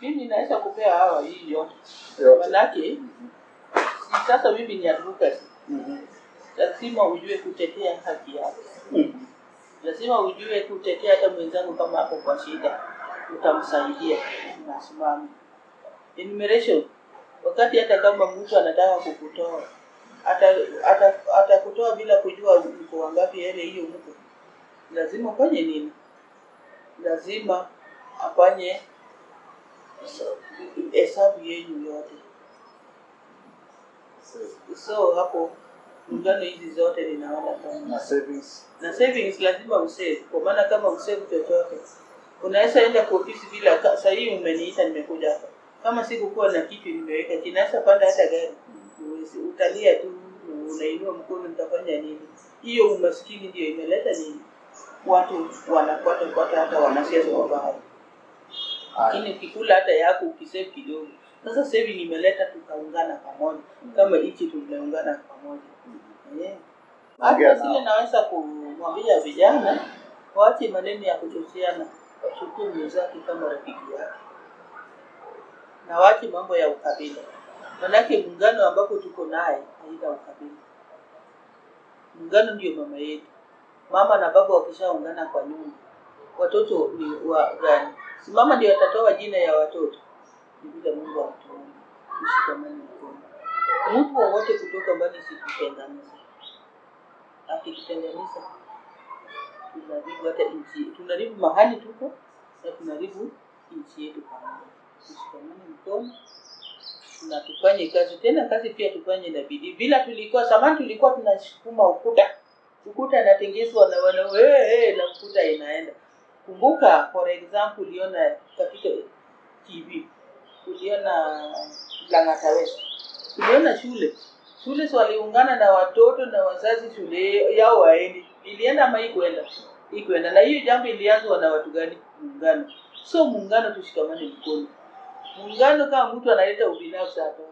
mimi naweza kupea hawa hii yote. Manake sasa mimi ni advocate. Mhm. lazima ujue kutetea haki yako. Mhm. lazima ujue kutetea hata mwenzangu kama hapo kwa shida. Utamsaidia. Unasimama enumeration. Wakati hata kama mtu anataka kukutoa atakutoa ata, atakutoa bila kujua mko wangapi ele hiyo mko lazima ufanye nini? Lazima afanye hesabu yenu yote. So hapo muungano hizi zote ninaona kama Na savings. na savings lazima usave. Kwa maana kama usave chochote unaweza enda kwa ofisi bila saa hii umeniita nimekuja hapa. Kama sikukuwa na kitu nimeweka kinaweza panda hata gari. Utalia tu unainua mkono nitafanya nini? Hiyo umaskini ndio imeleta nini? Watu wanakwata kwata hata wanasiasa wabaya lakini ukikula hata yako ukisave kidogo. Sasa saving nimeleta tukaungana pamoja. Kama hichi tumeungana pamoja. Yeah. Ongea hata sile naweza kumwambia vijana waache maneno ya kuchocheana. Wachukue mwenzake kama rafiki yake. Na waache mambo ya ukabila. Manake muungano ambapo tuko naye haina ukabila. Muungano ndio mama yetu. Mama na baba wakishaungana kwa nyumba. Watoto ni wa gani mama ndio atatoa jina ya watoto vile mungu atuone. Tushikamane mkono mtu wowote kutoka mbali situtenganisha akitutenganisha tunaribu hata nchi tunaribu mahali tuko na tunaribu nchi yetu pamoja. Tushikamane mkono na tufanye kazi. Tena kazi pia tufanye na bidii. Bila tulikuwa samani, tulikuwa tunasukuma ukuta. Ukuta anatengezwa na wana hey, hey, na ukuta inaenda kumbuka for example uliona katika tv uliona langata uliona shule. Shule waliungana na watoto na wazazi shule yao waendi ilienda ama ikwenda ikwenda na hiyo jambo ilianzwa na watu gani? Muungano. So muungano tushikamane mkono. Muungano kama mtu analeta ubinafsi atoke